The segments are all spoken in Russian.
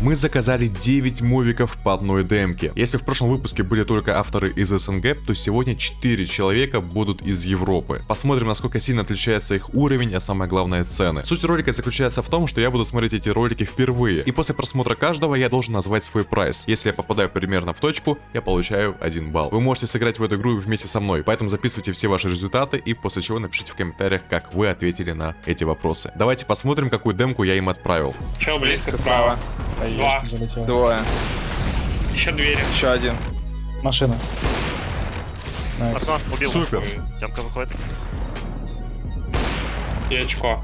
Мы заказали 9 мувиков по одной демке. Если в прошлом выпуске были только авторы из СНГ, то сегодня 4 человека будут из Европы. Посмотрим, насколько сильно отличается их уровень, а самое главное цены. Суть ролика заключается в том, что я буду смотреть эти ролики впервые, и после просмотра каждого я должен назвать свой прайс. Если я попадаю примерно в точку, я получаю 1 балл. Вы можете сыграть в эту игру вместе со мной, поэтому записывайте все ваши результаты и после чего напишите в комментариях, как вы ответили на эти вопросы. Давайте посмотрим, какую демку я им отправил. Чел близко справа. Два. Залетел. Двое. Еще двери. Еще один. Машина. Nice. Окно, убил. Супер. Ямка выходит. И очко.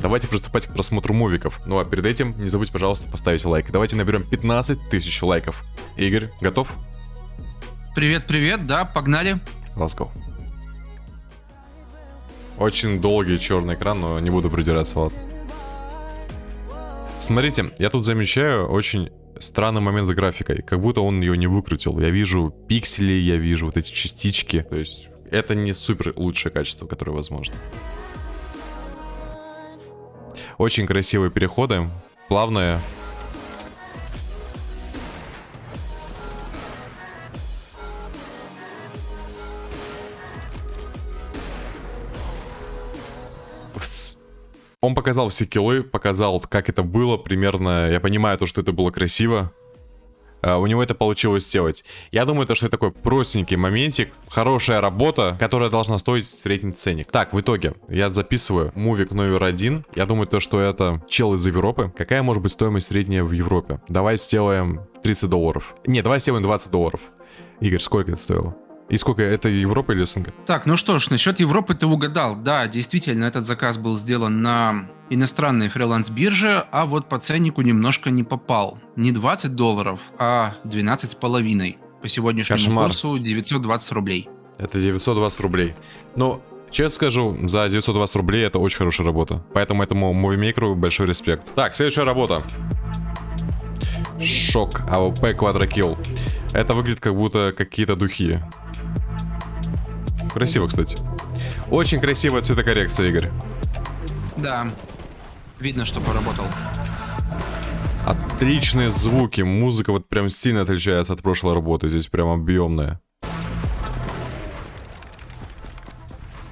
Давайте приступать к просмотру мувиков. Ну а перед этим не забудьте, пожалуйста, поставить лайк. Давайте наберем 15 тысяч лайков. Игорь, готов? Привет, привет, да, погнали. Let's go. Очень долгий черный экран, но не буду придираться, ладно. Смотрите, я тут замечаю очень странный момент с графикой. Как будто он ее не выкрутил. Я вижу пиксели, я вижу вот эти частички. То есть это не супер лучшее качество, которое возможно. Очень красивые переходы. Плавные. Вс- Он показал все киллы, показал, как это было примерно. Я понимаю то, что это было красиво. А, У него это получилось сделать. Я думаю, то, что это такой простенький моментик, хорошая работа, которая должна стоить средний ценник. Так, в итоге, я записываю мувик номер один. Я думаю, то, что это чел из Европы. Какая может быть стоимость средняя в Европе? Давай сделаем 30 долларов. Не, давай сделаем 20 долларов. Игорь, сколько это стоило? И сколько это Европа или СНГ? Так, ну что ж, насчет Европы ты угадал. Да, действительно, этот заказ был сделан на иностранной фриланс-бирже, а вот по ценнику немножко не попал. Не 20 долларов, а 12 с половиной. По сегодняшнему Кошмар. курсу 920 рублей. Это 920 рублей. Ну, честно скажу, за 920 рублей это очень хорошая работа. Поэтому этому мувимейкеру большой респект. Так, следующая работа. Шок. AWP quadro kill. Это выглядит как будто какие-то духи. Красиво, кстати. Очень красивая цветокоррекция, Игорь. Да, видно, что поработал. Отличные звуки. Музыка вот прям сильно отличается от прошлой работы. Здесь прям объемная.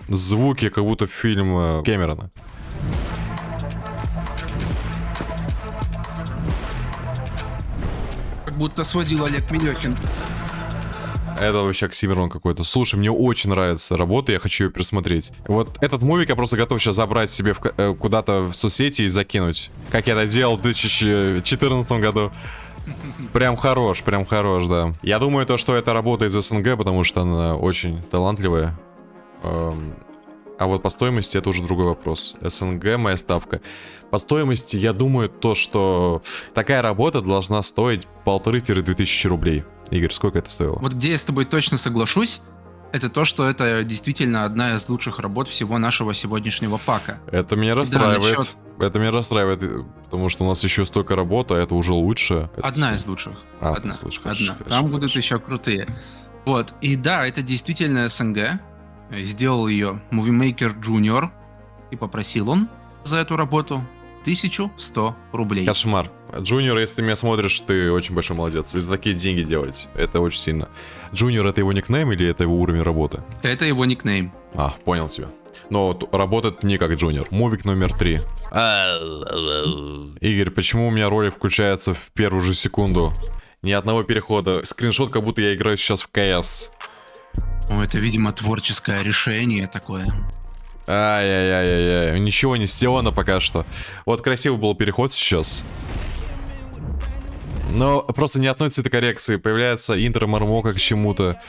Звуки, как будто фильм э, Кэмерона. Будто сводил Олег Милехин. Это вообще оксимирон какой-то. Слушай, мне очень нравится работа, я хочу ее пересмотреть. Вот этот мувик я просто готов сейчас забрать себе э, куда-то в соцсети и закинуть. Как я это делал в 2014 году. Прям хорош, прям хорош, да. Я думаю, то, что это работа из СНГ, потому что она очень талантливая. Эм, А вот по стоимости это уже другой вопрос. СНГ моя ставка. По стоимости я думаю то, что такая работа должна стоить полторы-две тысячи рублей. Игорь, сколько это стоило? Вот где я с тобой точно соглашусь, это то, что это действительно одна из лучших работ всего нашего сегодняшнего пака. Это меня расстраивает. насчет- Это меня расстраивает, потому что у нас еще столько работы, а это уже лучше. Это Одна с- из лучших. А, одна. хорошо, одна. хорошо, Там хорошо. будут еще крутые. Вот. И да, это действительно СНГ. Сделал ее Movie Maker Junior. И попросил он за эту работу 1100 рублей. Кошмар. Junior, если ты меня смотришь, ты очень большой молодец. И за такие деньги делать. Это очень сильно. Junior это его никнейм или это его уровень работы? Это его никнейм. А, понял тебя. Но работает не как Junior. Мувик номер три. Игорь, почему у меня ролик включается в первую же секунду? Ни одного перехода. Скриншот, как будто я играю сейчас в КС. Ну, это, видимо, творческое решение такое. Ай-яй-яй-яй. Ничего не сделано пока что. Вот красивый был переход сейчас. Но просто ни одной цветокоррекции. Появляется интро мармока к чему-то.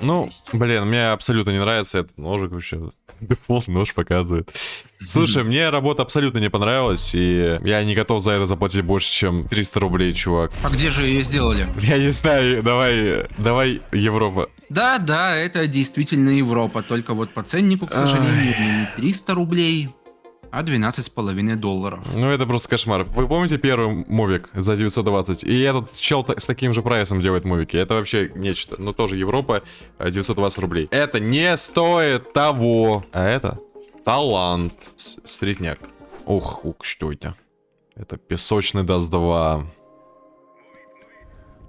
Ну, блин, мне абсолютно не нравится этот ножик вообще. Дефолт нож показывает. Слушай, мне работа абсолютно не понравилась, и я не готов за это заплатить больше, чем 300 рублей, чувак. А где же ее сделали? Я не знаю, давай, давай, Европа. Да, да, это действительно Европа, только вот по ценнику, к сожалению, не 300 рублей, а 12,5 долларов. Ну, это просто кошмар. Вы помните первый мувик за 920? И этот чел с таким же прайсом делает мувики. Это вообще нечто. Ну, тоже Европа, а, 920 рублей. Это не стоит того. А это Талант. С- Средняк. Ох, ух, что это? Это песочный даст 2.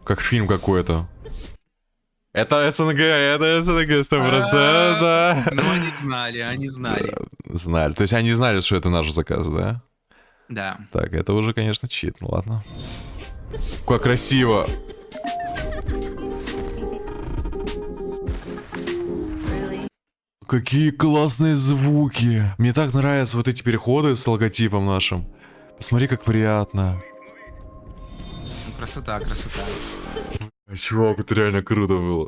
Как фильм какой-то. Это СНГ, это СНГ 100%. Ну, они знали, они знали. Знали. То есть они знали, что это наш заказ, да? Да. Так, это уже, конечно, чит. Ну ладно. Как красиво. Какие классные звуки. Мне так нравятся вот эти переходы с логотипом нашим. Посмотри, как приятно. Ну, Красота, красота. Чувак, это реально круто было.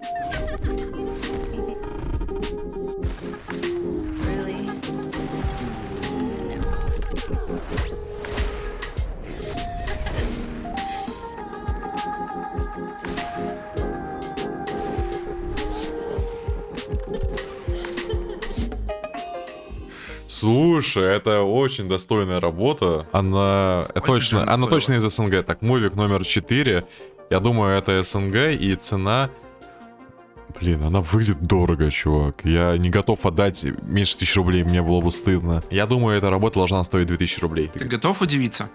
Слушай, это очень достойная работа. Она Сколько точно, же она она стоила? точно из СНГ. Так, мувик номер 4. Я думаю, это СНГ и цена... Блин, она выглядит дорого, чувак. Я не готов отдать меньше тысячи рублей, мне было бы стыдно. Я думаю, эта работа должна стоить 2000 рублей. Ты готов удивиться?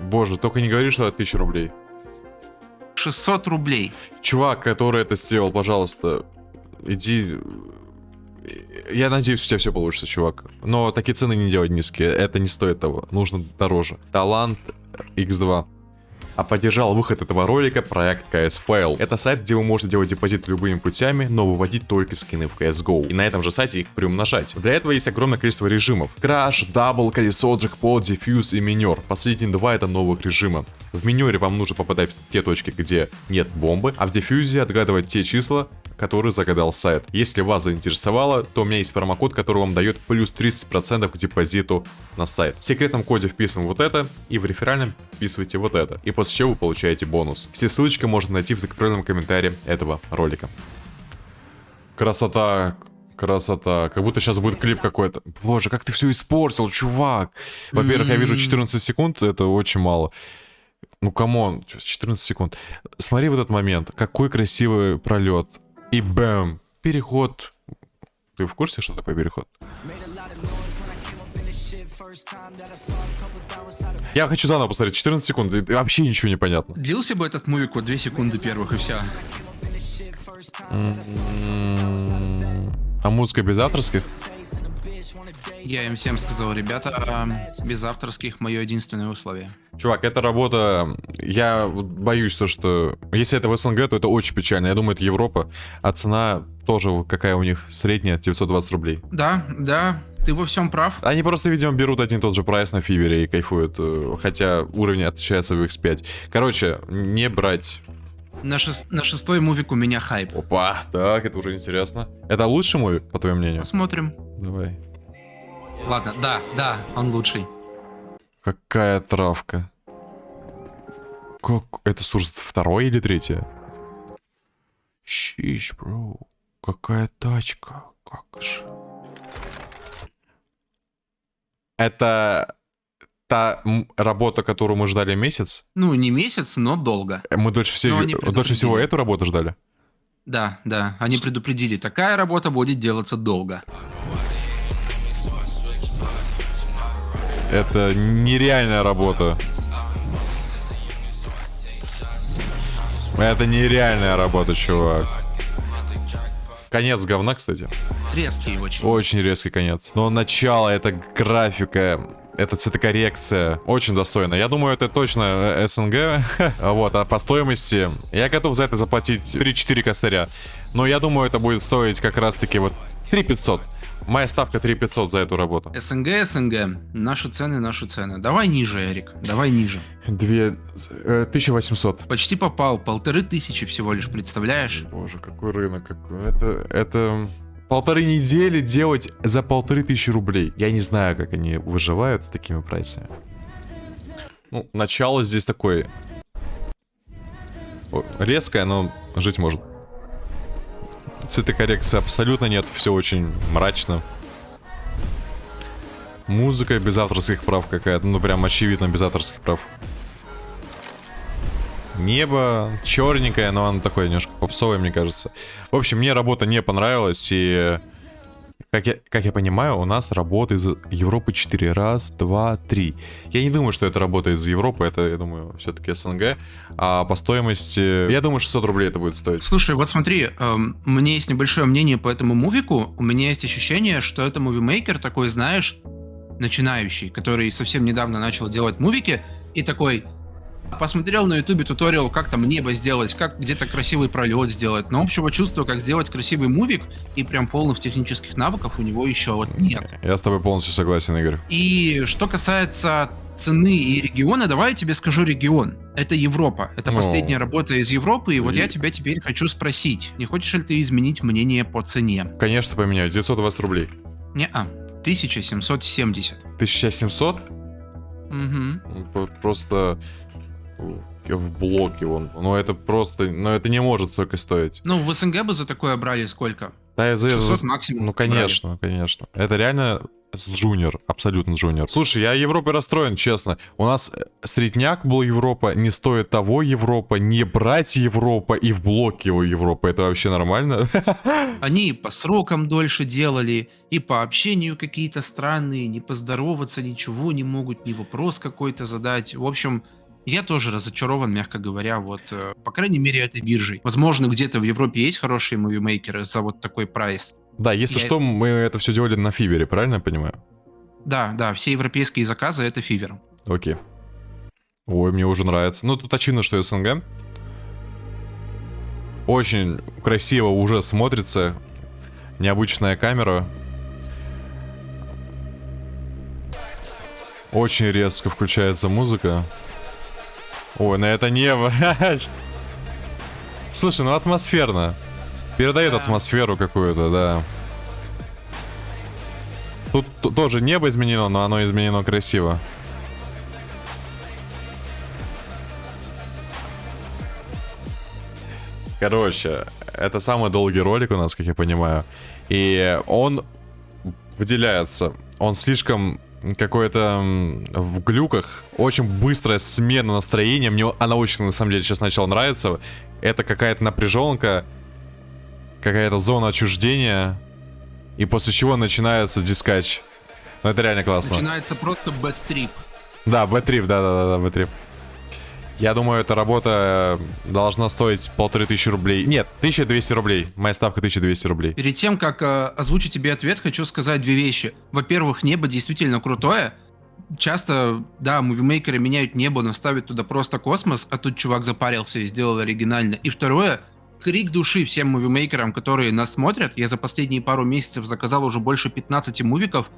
Боже, только не говори, что это 1000 рублей. 600 рублей. Чувак, который это сделал, пожалуйста, иди... Я надеюсь, у тебя все получится, чувак. Но такие цены не делать низкие. Это не стоит того. Нужно дороже. Талант X2. А поддержал выход этого ролика проект CS Fail. Это сайт, где вы можете делать депозит любыми путями, но выводить только скины в CSGO. И на этом же сайте их приумножать. Для этого есть огромное количество режимов. Crash, double, колесо, джекпот, defuse и минер. Последние два это новых режима. В минере вам нужно попадать в те точки, где нет бомбы, а в defuse отгадывать те числа, которые загадал сайт. Если вас заинтересовало, то у меня есть промокод, который вам дает плюс 30% к депозиту на сайт. В секретном коде вписываем вот это, и в реферальном вписываете вот это. И после чего вы получаете бонус. Все ссылочки можно найти в закрепленном комментарии этого ролика. Красота, красота. Как будто сейчас будет клип какой-то. Боже, как ты все испортил, чувак. Во-первых, я вижу 14 секунд, это очень мало. Ну, come on, 14 секунд. Смотри в этот момент, какой красивый пролет. И bam, переход. Ты в курсе, что такое переход? Я хочу заново посмотреть, 14 секунд, и вообще ничего не понятно. Длился бы этот мувик вот 2 секунды первых и все. М, А музыка без авторских? Я им всем сказал, ребята, без авторских мое единственное условие. Чувак, эта работа, я боюсь то, что если это в СНГ, то это очень печально. Я думаю, это Европа, а цена тоже какая у них средняя, 920 рублей. Да, да, ты во всем прав. Они просто, видимо, берут один и тот же прайс на Фивере и кайфуют, э, хотя уровень отличается в X5. Короче, не брать. На, шес- на шестой мувик у меня хайп. Опа, так, это уже интересно. Это лучший мувик, по твоему мнению? Посмотрим. Давай. Ладно, да, да, он лучший. Какая травка. Как? Это Сурс второй или третья? Щищ, бро. Какая тачка. Как же. Это та работа, которую мы ждали месяц? Ну, не месяц, но долго. Мы дольше, всего, они дольше всего эту работу ждали? Да, да, они предупредили, такая работа будет делаться долго. Это нереальная работа. Это нереальная работа, чувак. Конец говна, кстати. Резкий очень. Очень резкий конец. Но начало, это графика, это цветокоррекция. Очень достойно. Я думаю, это точно э, СНГ. вот, а по стоимости я готов за это заплатить 3-4 косаря. Но я думаю, это будет стоить как раз-таки вот 3500. Моя ставка 3500 за эту работу. СНГ, СНГ. Наши цены, наши цены. Давай ниже, Эрик. Давай ниже. Две... э, 1800. Почти попал. Полторы тысячи всего лишь, представляешь? Боже, какой рынок, какой... Это, это... Полторы недели делать за полторы тысячи рублей. Я не знаю, как они выживают с такими прайсами. Ну, начало здесь такое... Резкое, но жить может. Цветокоррекции абсолютно нет, все очень мрачно. Музыка без авторских прав какая-то, ну прям очевидно без авторских прав. Небо черненькое, но оно такое немножко попсовое, мне кажется. В общем, мне работа не понравилась, и Как я, как я понимаю, у нас работа из Европы 4. Раз, два, три. Я не думаю, что это работа из Европы, это, я думаю, все-таки СНГ. А по стоимости, я думаю, 600 рублей это будет стоить. Слушай, вот смотри, эм, меня есть небольшое мнение по этому мувику. У меня есть ощущение, что это мувимейкер такой, знаешь, начинающий, который совсем недавно начал делать мувики, и такой, посмотрел на ютубе туториал, как там небо сделать, как где-то красивый пролет сделать, но общего чувства, как сделать красивый мувик, и прям полных технических навыков у него еще вот нет. Я с тобой полностью согласен, Игорь. И что касается цены и региона, давай я тебе скажу регион. Это Европа. Это Ну. последняя работа из Европы, и вот И- я тебя теперь хочу спросить, не хочешь ли ты изменить мнение по цене? Конечно, поменяю. 920 рублей. Не-а, 1770. 1700? Угу. Просто в блоке вон. Ну это просто, ну это не может столько стоить. Ну, в СНГ бы за такое брали сколько? Да, я за- 600 максимум. Ну брали. конечно, конечно. Это реально джуниор, абсолютно джуниор. Слушай, я Европой расстроен, честно. У нас э, средняк был Европа, не стоит того Европа, не брать Европа и в блок его Европа. Это вообще нормально? Они и по срокам дольше делали, и по общению какие-то странные, не поздороваться, ничего не могут, ни вопрос какой-то задать. В общем, я тоже разочарован, мягко говоря, вот, э, по крайней мере, этой биржей. Возможно, где-то в Европе есть хорошие мувимейкеры за вот такой прайс. Да, если Я- что, мы это все делали на Фивере, правильно я понимаю? Да, да, все европейские заказы это фивер. Окей. Ой, мне уже нравится. Ну, тут очевидно, что СНГ. Очень красиво уже смотрится. Необычная камера. Очень резко включается музыка. Ой, на это небо. Слушай, ну атмосферно. Передает Да. атмосферу какую-то, да. Тут тоже небо изменено, но оно изменено красиво. Короче, это самый долгий ролик у нас, как я понимаю. И он выделяется. Он слишком какой-то м, в глюках. Очень быстрая смена настроения. Мне она очень, на самом деле, сейчас начала нравиться. Это какая-то напряженка, какая-то зона отчуждения. И после чего начинается дискач. Ну, это реально классно. Начинается просто trip. Да, B-Trip, да-да-да, B-Trip. Я думаю, эта работа э, должна стоить полторы тысячи рублей. Нет, 1200 рублей. Моя ставка 1200 рублей. Перед тем, как э, озвучить тебе ответ, хочу сказать две вещи. Во-первых, небо действительно крутое. Часто, да, мувимейкеры меняют небо, но ставят туда просто космос, а тут чувак запарился и сделал оригинально. И второе, крик души всем мувимейкерам, которые нас смотрят. Я за последние пару месяцев заказал уже больше 15 мувиков.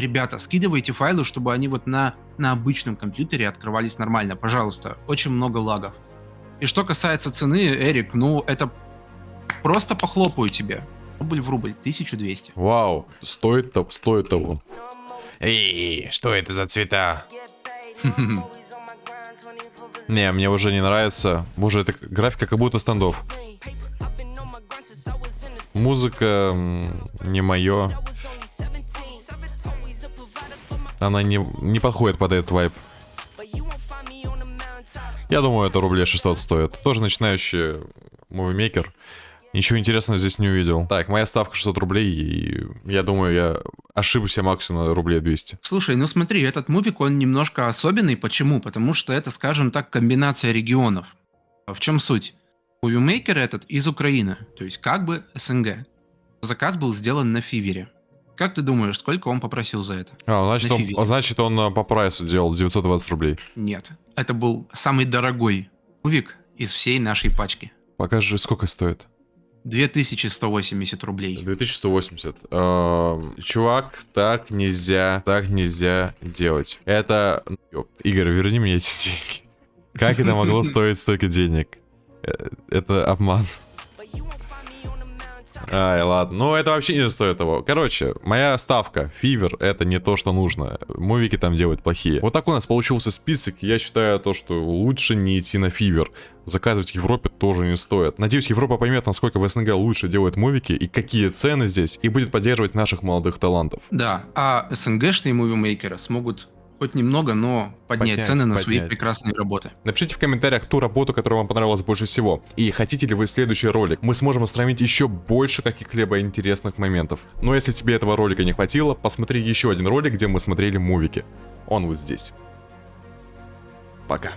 Ребята, скидывайте файлы, чтобы они вот на, на обычном компьютере открывались нормально. Пожалуйста, очень много лагов. И что касается цены, Эрик, ну это просто похлопаю тебе. Рубль в рубль, 1200. Вау, стоит, то- стоит того. Эй, что это за цвета? Не, мне уже не нравится. Боже, это графика как будто стандов. Музыка не мое. Она не, не подходит под этот вайп. Я думаю, это рублей 600 стоит. Тоже начинающий мувимейкер. Ничего интересного здесь не увидел. Так, моя ставка 600 рублей, и я думаю, я ошибся максимум рублей 200. Слушай, ну смотри, этот мувик, он немножко особенный. Почему? Потому что это, скажем так, комбинация регионов. А В чем суть? Мувимейкер этот из Украины, то есть как бы СНГ. Заказ был сделан на Фивере. Как ты думаешь, сколько он попросил за это? А, значит, На он, фивере. значит, он э, по прайсу делал 920 рублей. Нет, это был самый дорогой мувик из всей нашей пачки. Покажи, сколько стоит. 2180 рублей. 2180. Эм, Чувак, так нельзя, так нельзя делать. Это... Игорь, верни мне эти деньги. Как это могло стоить столько денег? Э, Это обман. Ай, ладно. Ну, это вообще не стоит того. Короче, моя ставка. Фивер это не то, что нужно. Мувики там делают плохие. Вот так у нас получился список. Я считаю то, что лучше не идти на фивер. Заказывать в Европе тоже не стоит. Надеюсь, Европа поймет, насколько в СНГ лучше делают мувики и какие цены здесь, и будет поддерживать наших молодых талантов. Да, а СНГшные мувимейкеры смогут хоть немного, но поднять, Поднять, цены на свои прекрасные работы. Напишите в комментариях ту работу, которая вам понравилась больше всего. И хотите ли вы следующий ролик? Мы сможем сравнить еще больше каких-либо интересных моментов. Но если тебе этого ролика не хватило, посмотри еще один ролик, где мы смотрели мувики. Он вот здесь. Пока.